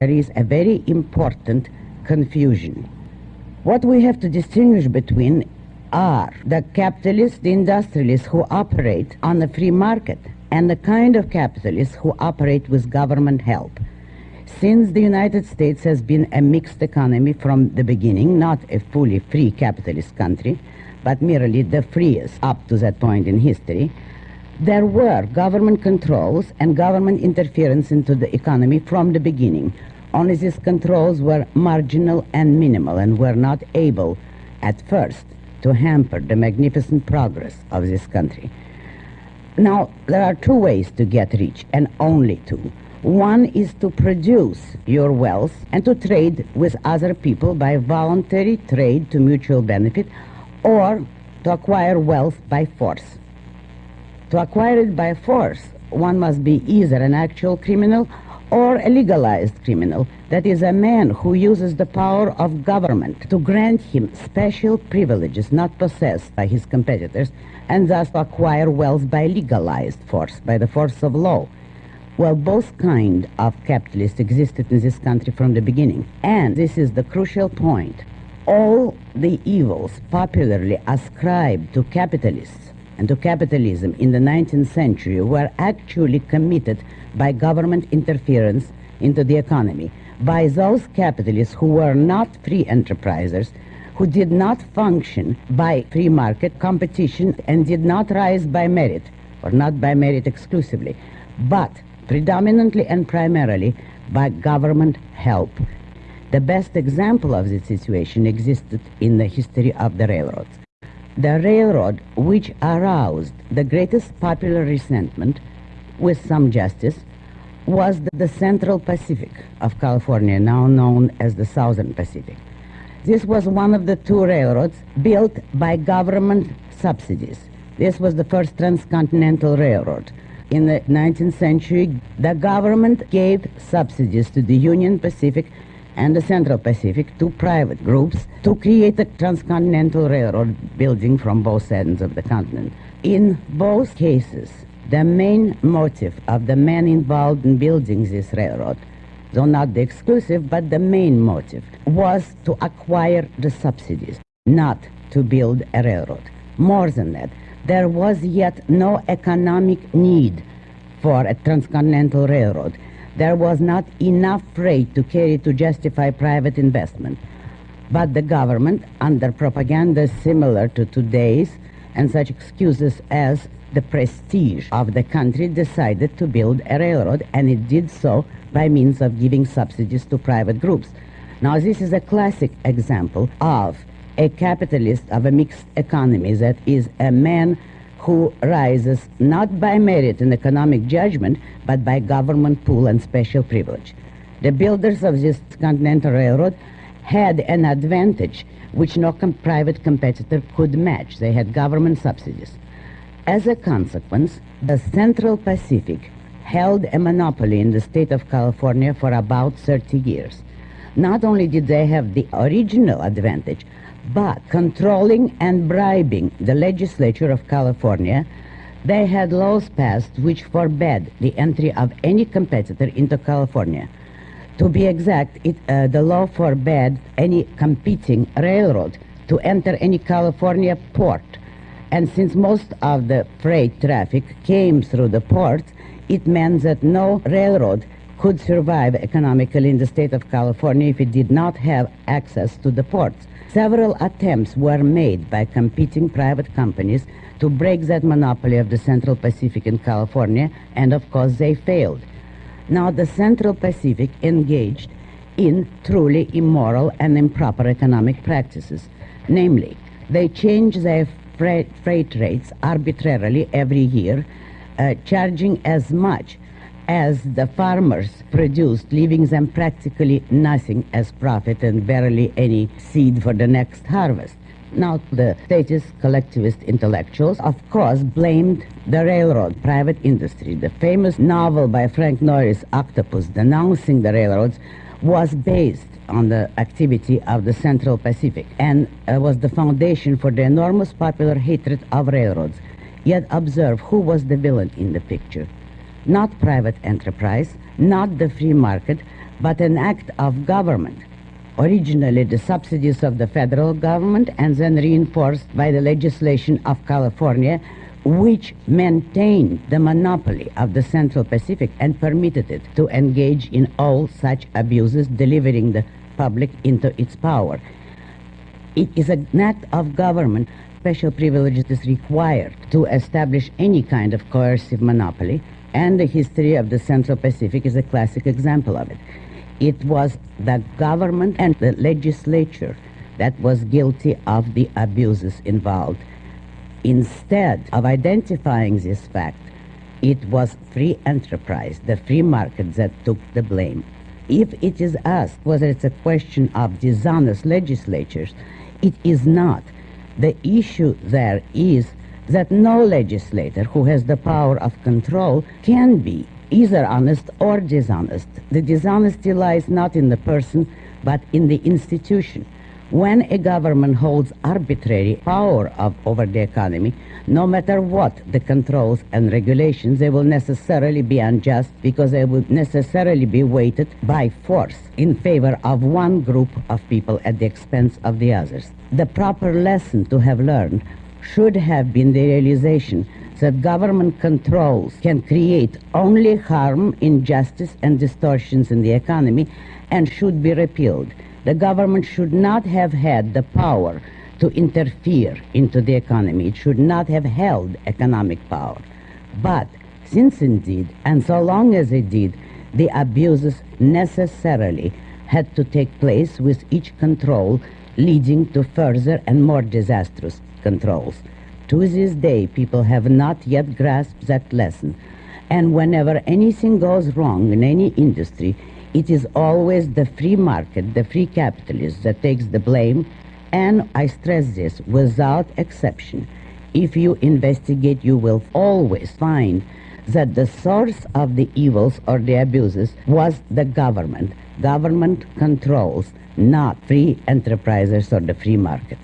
there is a very important confusion. What we have to distinguish between are the capitalists, the industrialists who operate on the free market, and the kind of capitalists who operate with government help. Since the United States has been a mixed economy from the beginning, not a fully free capitalist country, but merely the freest up to that point in history, there were government controls and government interference into the economy from the beginning. Only these controls were marginal and minimal and were not able at first to hamper the magnificent progress of this country. Now, there are two ways to get rich, and only two. One is to produce your wealth and to trade with other people by voluntary trade to mutual benefit, or to acquire wealth by force. To acquire it by force, one must be either an actual criminal or a legalized criminal, that is, a man who uses the power of government to grant him special privileges not possessed by his competitors, and thus to acquire wealth by legalized force, by the force of law. Well, both kind of capitalists existed in this country from the beginning, and this is the crucial point. All the evils popularly ascribed to capitalists and to capitalism in the 19th century were actually committed by government interference into the economy, by those capitalists who were not free enterprisers, who did not function by free market competition and did not rise by merit, or not by merit exclusively, but predominantly and primarily by government help. The best example of this situation existed in the history of the railroads. The railroad, which aroused the greatest popular resentment, with some justice, was the Central Pacific of California, now known as the Southern Pacific. This was one of the two railroads built by government subsidies. This was the first transcontinental railroad. In the 19th century, the government gave subsidies to the Union Pacific and the Central Pacific, two private groups, to create a transcontinental railroad building from both ends of the continent. In both cases, the main motive of the men involved in building this railroad, though not the exclusive, but the main motive, was to acquire the subsidies, not to build a railroad. More than that, there was yet no economic need for a transcontinental railroad there was not enough freight to carry to justify private investment. But the government, under propaganda similar to today's, and such excuses as the prestige of the country, decided to build a railroad, and it did so by means of giving subsidies to private groups. Now, this is a classic example of a capitalist of a mixed economy that is a man who rises not by merit and economic judgment, but by government pull and special privilege. The builders of this Continental Railroad had an advantage which no com private competitor could match. They had government subsidies. As a consequence, the Central Pacific held a monopoly in the state of California for about 30 years. Not only did they have the original advantage, but controlling and bribing the legislature of California, they had laws passed which forbade the entry of any competitor into California. To be exact, it, uh, the law forbade any competing railroad to enter any California port. And since most of the freight traffic came through the port, it meant that no railroad could survive economically in the state of California if it did not have access to the ports. Several attempts were made by competing private companies to break that monopoly of the Central Pacific in California, and of course they failed. Now the Central Pacific engaged in truly immoral and improper economic practices. Namely, they changed their freight, freight rates arbitrarily every year, uh, charging as much as the farmers produced, leaving them practically nothing as profit and barely any seed for the next harvest. Now, the statist collectivist intellectuals, of course, blamed the railroad, private industry. The famous novel by Frank Norris, Octopus, denouncing the railroads, was based on the activity of the Central Pacific and uh, was the foundation for the enormous popular hatred of railroads. Yet observe who was the villain in the picture not private enterprise, not the free market, but an act of government. Originally, the subsidies of the federal government and then reinforced by the legislation of California, which maintained the monopoly of the Central Pacific and permitted it to engage in all such abuses, delivering the public into its power. It is an act of government. Special privilege is required to establish any kind of coercive monopoly, and the history of the Central Pacific is a classic example of it. It was the government and the legislature that was guilty of the abuses involved. Instead of identifying this fact, it was free enterprise, the free market that took the blame. If it is asked whether it's a question of dishonest legislatures, it is not. The issue there is that no legislator who has the power of control can be either honest or dishonest. The dishonesty lies not in the person, but in the institution. When a government holds arbitrary power of, over the economy, no matter what the controls and regulations, they will necessarily be unjust because they will necessarily be weighted by force in favor of one group of people at the expense of the others. The proper lesson to have learned should have been the realization that government controls can create only harm, injustice, and distortions in the economy and should be repealed. The government should not have had the power to interfere into the economy. It should not have held economic power. But since indeed, and so long as it did, the abuses necessarily had to take place with each control leading to further and more disastrous controls. To this day, people have not yet grasped that lesson. And whenever anything goes wrong in any industry, it is always the free market, the free capitalist that takes the blame, and I stress this without exception. If you investigate, you will always find that the source of the evils or the abuses was the government. Government controls, not free enterprises or the free market.